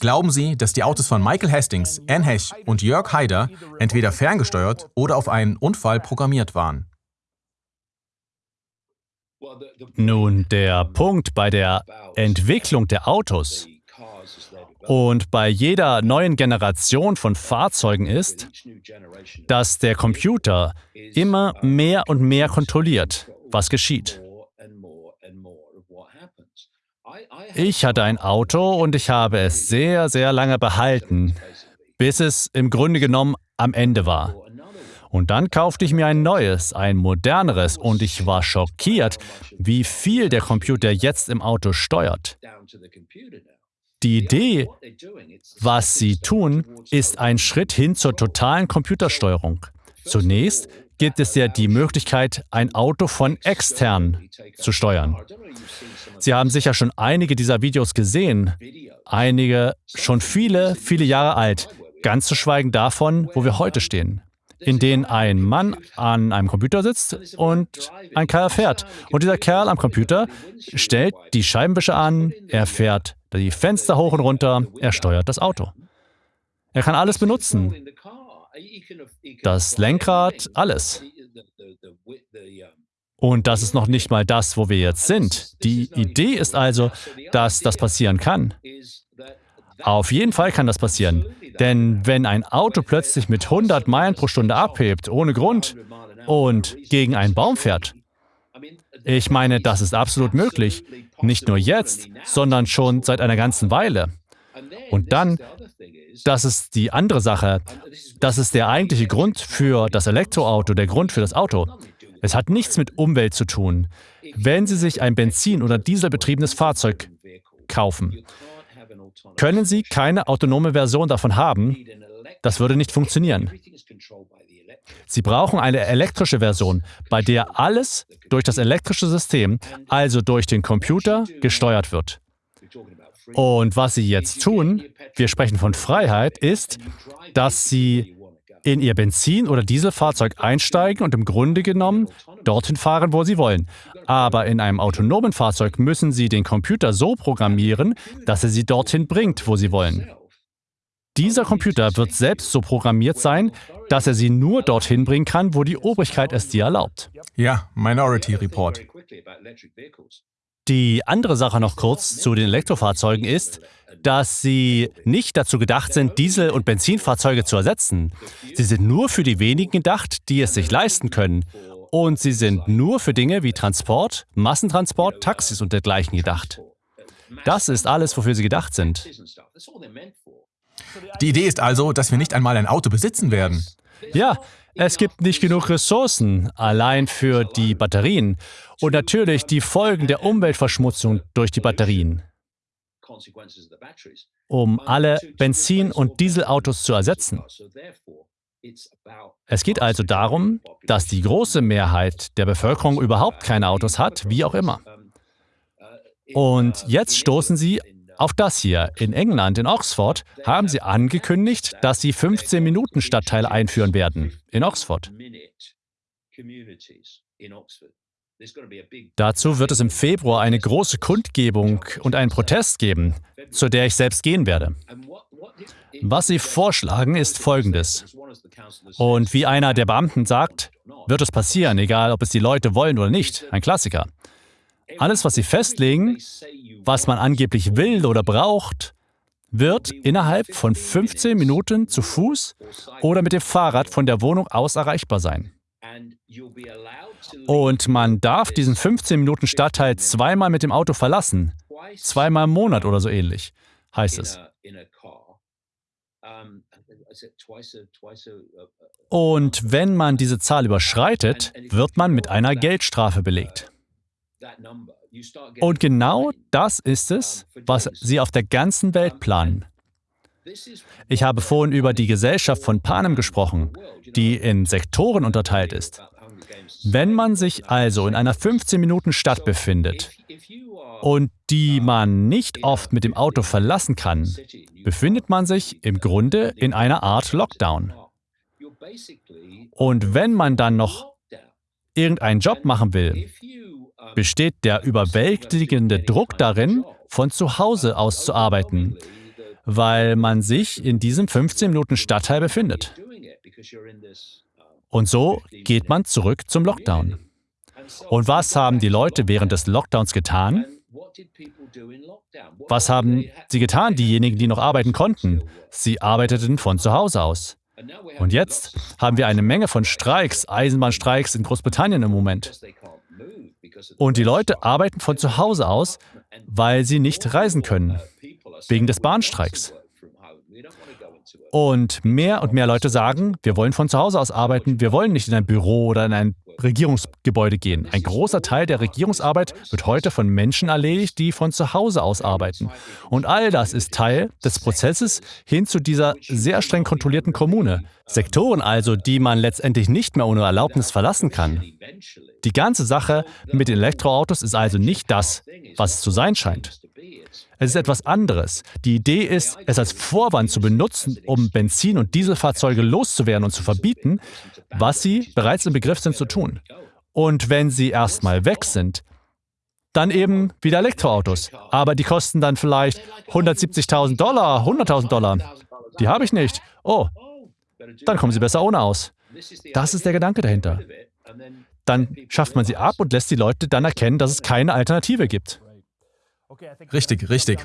Glauben Sie, dass die Autos von Michael Hastings, Anne Hesh und Jörg Haider entweder ferngesteuert oder auf einen Unfall programmiert waren? Nun, der Punkt bei der Entwicklung der Autos und bei jeder neuen Generation von Fahrzeugen ist, dass der Computer immer mehr und mehr kontrolliert, was geschieht. Ich hatte ein Auto und ich habe es sehr, sehr lange behalten, bis es im Grunde genommen am Ende war. Und dann kaufte ich mir ein neues, ein moderneres und ich war schockiert, wie viel der Computer jetzt im Auto steuert. Die Idee, was sie tun, ist ein Schritt hin zur totalen Computersteuerung. Zunächst gibt es ja die Möglichkeit, ein Auto von extern zu steuern. Sie haben sicher schon einige dieser Videos gesehen, einige schon viele, viele Jahre alt, ganz zu schweigen davon, wo wir heute stehen in denen ein Mann an einem Computer sitzt und ein Kerl fährt. Und dieser Kerl am Computer stellt die Scheibenwischer an, er fährt die Fenster hoch und runter, er steuert das Auto. Er kann alles benutzen. Das Lenkrad, alles. Und das ist noch nicht mal das, wo wir jetzt sind. Die Idee ist also, dass das passieren kann. Auf jeden Fall kann das passieren. Denn wenn ein Auto plötzlich mit 100 Meilen pro Stunde abhebt, ohne Grund, und gegen einen Baum fährt, ich meine, das ist absolut möglich. Nicht nur jetzt, sondern schon seit einer ganzen Weile. Und dann, das ist die andere Sache, das ist der eigentliche Grund für das Elektroauto, der Grund für das Auto. Es hat nichts mit Umwelt zu tun. Wenn Sie sich ein Benzin- oder Dieselbetriebenes Fahrzeug kaufen, können Sie keine autonome Version davon haben, das würde nicht funktionieren. Sie brauchen eine elektrische Version, bei der alles durch das elektrische System, also durch den Computer, gesteuert wird. Und was Sie jetzt tun, wir sprechen von Freiheit, ist, dass Sie in Ihr Benzin- oder Dieselfahrzeug einsteigen und im Grunde genommen dorthin fahren, wo Sie wollen. Aber in einem autonomen Fahrzeug müssen Sie den Computer so programmieren, dass er Sie dorthin bringt, wo Sie wollen. Dieser Computer wird selbst so programmiert sein, dass er Sie nur dorthin bringen kann, wo die Obrigkeit es dir erlaubt. Ja, Minority Report. Die andere Sache noch kurz zu den Elektrofahrzeugen ist, dass sie nicht dazu gedacht sind, Diesel- und Benzinfahrzeuge zu ersetzen. Sie sind nur für die wenigen gedacht, die es sich leisten können. Und sie sind nur für Dinge wie Transport, Massentransport, Taxis und dergleichen gedacht. Das ist alles, wofür sie gedacht sind. Die Idee ist also, dass wir nicht einmal ein Auto besitzen werden. Ja, es gibt nicht genug Ressourcen allein für die Batterien und natürlich die Folgen der Umweltverschmutzung durch die Batterien. Um alle Benzin- und Dieselautos zu ersetzen. Es geht also darum, dass die große Mehrheit der Bevölkerung überhaupt keine Autos hat, wie auch immer. Und jetzt stoßen sie auf das hier. In England, in Oxford, haben sie angekündigt, dass sie 15-Minuten-Stadtteile einführen werden. In Oxford. Dazu wird es im Februar eine große Kundgebung und einen Protest geben, zu der ich selbst gehen werde. Was sie vorschlagen, ist Folgendes. Und wie einer der Beamten sagt, wird es passieren, egal ob es die Leute wollen oder nicht. Ein Klassiker. Alles, was sie festlegen, was man angeblich will oder braucht, wird innerhalb von 15 Minuten zu Fuß oder mit dem Fahrrad von der Wohnung aus erreichbar sein. Und man darf diesen 15 Minuten Stadtteil zweimal mit dem Auto verlassen. Zweimal im Monat oder so ähnlich, heißt es. Und wenn man diese Zahl überschreitet, wird man mit einer Geldstrafe belegt. Und genau das ist es, was sie auf der ganzen Welt planen. Ich habe vorhin über die Gesellschaft von Panem gesprochen, die in Sektoren unterteilt ist. Wenn man sich also in einer 15-Minuten-Stadt befindet und die man nicht oft mit dem Auto verlassen kann, befindet man sich im Grunde in einer Art Lockdown. Und wenn man dann noch irgendeinen Job machen will, besteht der überwältigende Druck darin, von zu Hause aus zu arbeiten. weil man sich in diesem 15 Minuten Stadtteil befindet. Und so geht man zurück zum Lockdown. Und was haben die Leute während des Lockdowns getan? Was haben sie getan, diejenigen, die noch arbeiten konnten? Sie arbeiteten von zu Hause aus. Und jetzt haben wir eine Menge von Streiks, Eisenbahnstreiks in Großbritannien im Moment. Und die Leute arbeiten von zu Hause aus, weil sie nicht reisen können, wegen des Bahnstreiks. Und mehr und mehr Leute sagen, wir wollen von zu Hause aus arbeiten, wir wollen nicht in ein Büro oder in ein Regierungsgebäude gehen. Ein großer Teil der Regierungsarbeit wird heute von Menschen erledigt, die von zu Hause aus arbeiten. Und all das ist Teil des Prozesses hin zu dieser sehr streng kontrollierten Kommune. Sektoren also, die man letztendlich nicht mehr ohne Erlaubnis verlassen kann. Die ganze Sache mit den Elektroautos ist also nicht das, was es zu sein scheint. Es ist etwas anderes. Die Idee ist, es als Vorwand zu benutzen, um Benzin- und Dieselfahrzeuge loszuwerden und zu verbieten, was sie bereits im Begriff sind zu tun. Und wenn sie erstmal weg sind, dann eben wieder Elektroautos. Aber die kosten dann vielleicht 170.000 Dollar, 100.000 Dollar. Die habe ich nicht. Oh, dann kommen sie besser ohne aus. Das ist der Gedanke dahinter. Dann schafft man sie ab und lässt die Leute dann erkennen, dass es keine Alternative gibt. Richtig, richtig.